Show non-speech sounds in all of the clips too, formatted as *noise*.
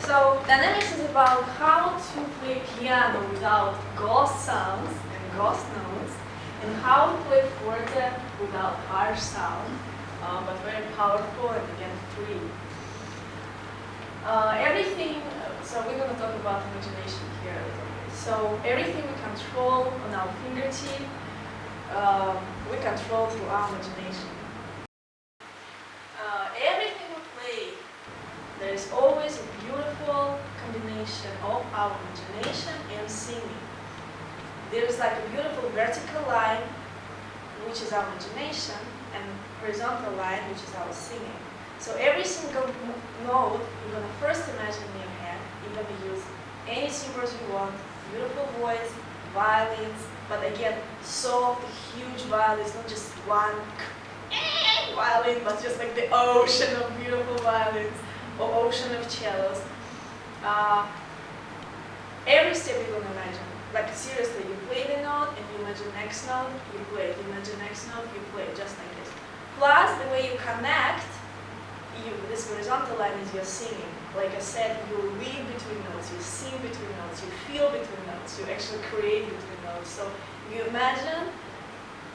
So dynamics is about how to play piano without ghost sounds and ghost notes, and how to play forte without harsh sound, uh, but very powerful and again free. Uh, everything, so we're going to talk about imagination here a little bit. So everything we control on our fingertip, um, we control through our imagination. Uh, everything we play, there is always a beautiful combination imagination and singing. There is like a beautiful vertical line, which is our imagination, and horizontal line, which is our singing. So every single note, you're going to first imagine in your head. You're going to use any symbols you want, beautiful voice, violins, but again, soft, huge violins, not just one *laughs* violin, but just like the ocean of beautiful violins or ocean of cellos. Uh, every step going to imagine. Like seriously, you play the note and you imagine next note, you play it. You imagine next note, you play it, just like this. Plus, the way you connect you, this horizontal line is your singing. Like I said, you read between notes, you sing between notes, you feel between notes, you actually create between notes. So you imagine,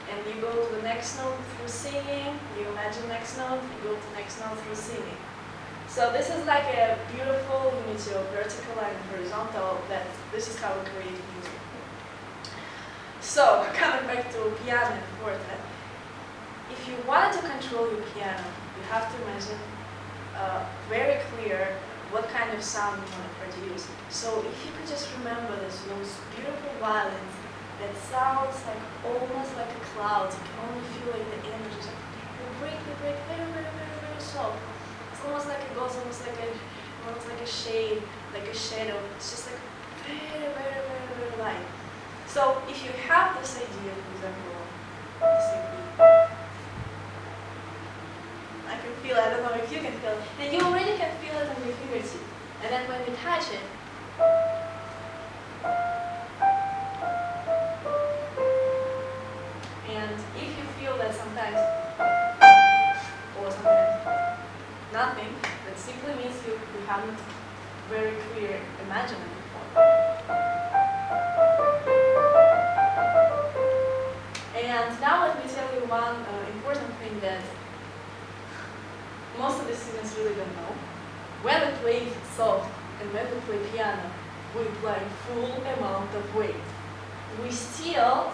and you go to the next note through singing, you imagine next note, you go to next note through singing. So this is like a beautiful unity of vertical and horizontal, that this is how we create music. So, *laughs* coming back to piano and forte, if you wanted to control your piano, you have to imagine uh, very clear what kind of sound you want to produce. So if you could just remember this, those beautiful violins that sounds like almost like a cloud. You can only feel like the energy. Like break, they break very, very, very, very soft. It's almost like it goes almost like a almost like a shade, like a shadow. It's just like very, very, very, very light. So if you have this idea, for example, this idea, I can feel I don't know if you can feel then you already can feel it on your fingertip. And then when you touch it, haven't very clear before. And now let me tell you one uh, important thing that most of the students really don't know. When we play soft and when we play piano, we play full amount of weight. We still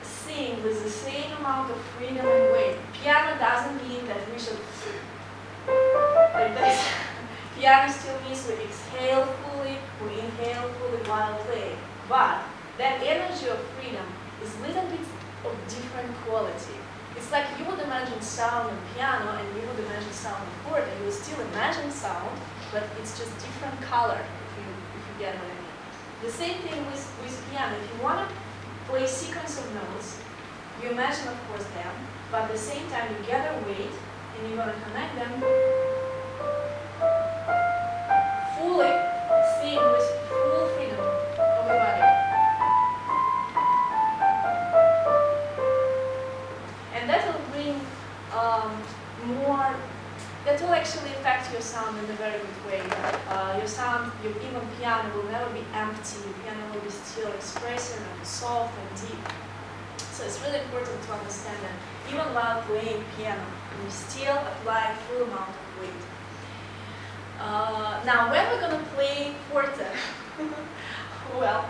sing with the same amount of freedom and weight. Piano doesn't mean that we should *laughs* like this. Piano still means we exhale fully, we inhale fully while playing. But that energy of freedom is a little bit of different quality. It's like you would imagine sound on piano and you would imagine sound on forte. You would still imagine sound, but it's just different color, if you, if you get what I mean. The same thing with, with piano. If you want to play sequence of notes, you imagine, of course, them, but at the same time you gather weight and you're going to connect them your even piano will never be empty. Your piano will be still expressive and soft and deep. So it's really important to understand that even while playing piano, you still apply full amount of weight. Uh, now, when we're going to play forte, *laughs* well,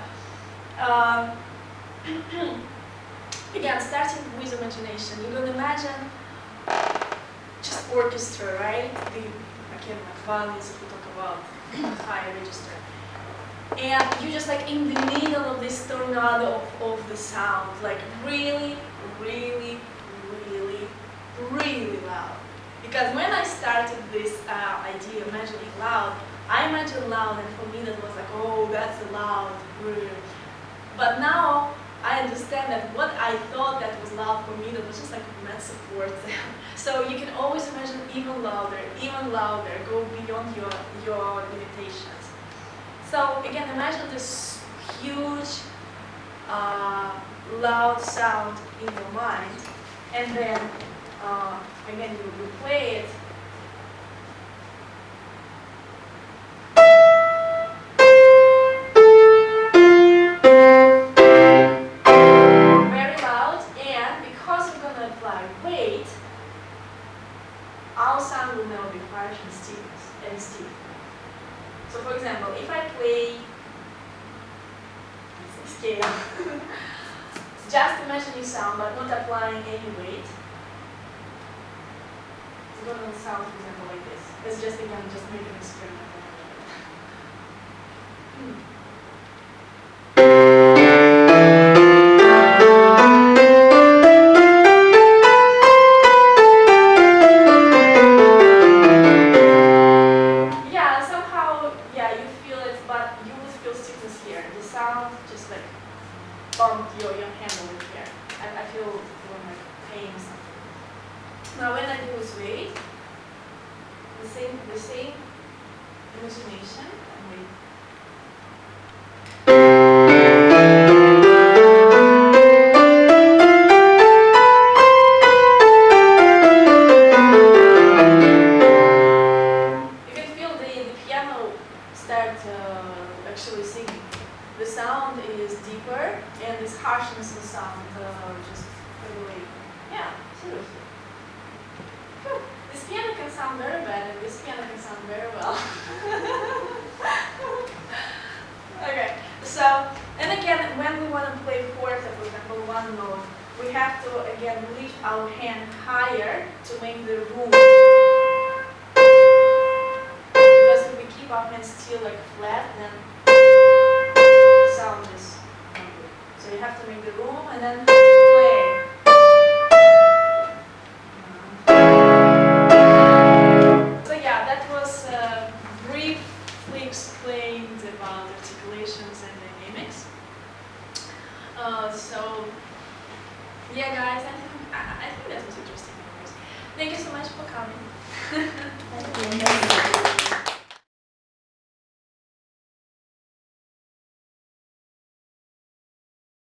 um, *clears throat* again, starting with imagination, you're to imagine just orchestra, right? The, again, like violins, if we talk about high register. And you're just like in the middle of this tornado of, of the sound, like really, really, really, really loud. Because when I started this uh, idea, imagining loud, I imagined loud, and for me that was like, oh, that's loud. But now I understand that what I thought that was loud for me, that was just like mezzo forte. *laughs* so you can always imagine even louder, even louder, go beyond your, your limitations. So again, imagine this huge, uh, loud sound in your mind, and then uh, again you, you play it, and still. So for example, if I play scale, *laughs* just imagining sound but not applying any weight, it's going to sound, for example, like this. Let's just, again, just make an experiment. This weight, the same, the same imagination, and weight. You can feel the, the piano start actually singing. The sound is deeper and this harshness of sound uh, just fade away. Yeah, seriously. Phew. This piano can sound very bad and this piano can sound very well. *laughs* okay, so, and again, when we want to play forte, for example, one note, we have to again lift our hand higher to make the room. Because if we keep our hands still like flat, then sound is not good. So you have to make the room and then play. Yeah, guys, I think, I, I think that was interesting. Thank you so much for coming. *laughs* Thank you.